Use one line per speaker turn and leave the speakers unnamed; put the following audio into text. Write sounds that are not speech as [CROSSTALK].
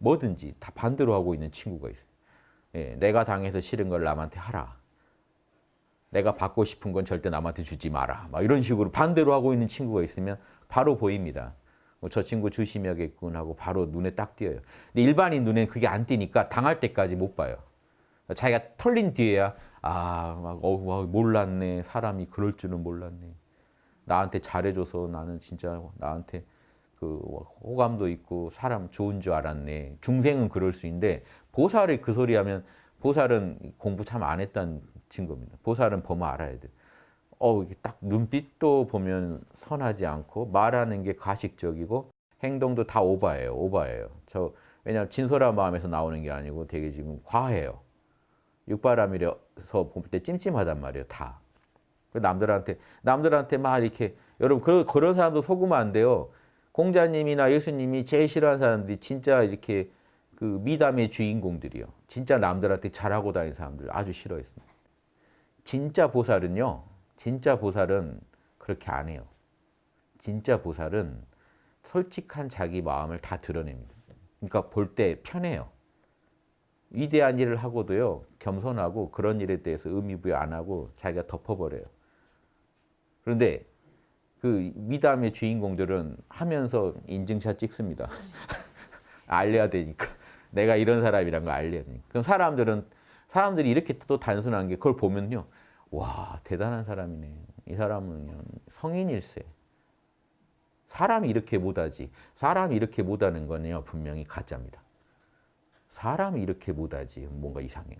뭐든지 다 반대로 하고 있는 친구가 있어요. 예, 내가 당해서 싫은 걸 남한테 하라. 내가 받고 싶은 건 절대 남한테 주지 마라. 막 이런 식으로 반대로 하고 있는 친구가 있으면 바로 보입니다. 뭐저 친구 조심해야겠군 하고 바로 눈에 딱 띄어요. 근데 일반인 눈에는 그게 안 띄니까 당할 때까지 못 봐요. 자기가 털린 뒤에야 아, 막, 어, 와, 몰랐네. 사람이 그럴 줄은 몰랐네. 나한테 잘해줘서 나는 진짜 나한테 그 호감도 있고 사람 좋은 줄 알았네. 중생은 그럴 수 있는데 보살이 그 소리 하면 보살은 공부 참 안 했다는 증거입니다. 보살은 보면 알아야 돼. 어, 이게 딱 눈빛도 보면 선하지 않고 말하는 게 가식적이고 행동도 다 오바예요. 오바예요. 저 왜냐하면 진솔한 마음에서 나오는 게 아니고 되게 지금 과해요. 육바람이라서 볼 때 찜찜하단 말이에요. 다. 남들한테 남들한테 막 이렇게 여러분 그, 그런 사람도 속으면 안 돼요. 공자님이나 예수님이 제일 싫어하는 사람들이 진짜 이렇게 그 미담의 주인공들이요. 진짜 남들한테 잘하고 다니는 사람들 아주 싫어했습니다. 진짜 보살은요. 진짜 보살은 그렇게 안 해요. 진짜 보살은 솔직한 자기 마음을 다 드러냅니다. 그러니까 볼 때 편해요. 위대한 일을 하고도요. 겸손하고 그런 일에 대해서 의미부여 안 하고 자기가 덮어버려요. 그런데 그 미담의 주인공들은 하면서 인증샷 찍습니다. [LAUGHS] 알려야 되니까. 내가 이런 사람이란 걸 알려야 되니까. 그럼 사람들은 사람들이 이렇게 또 단순한 게 그걸 보면요. 와 대단한 사람이네. 이 사람은 성인일세. 사람이 이렇게 못하지. 사람이 이렇게 못하는 거는요. 분명히 가짜입니다. 사람이 이렇게 못하지. 뭔가 이상해.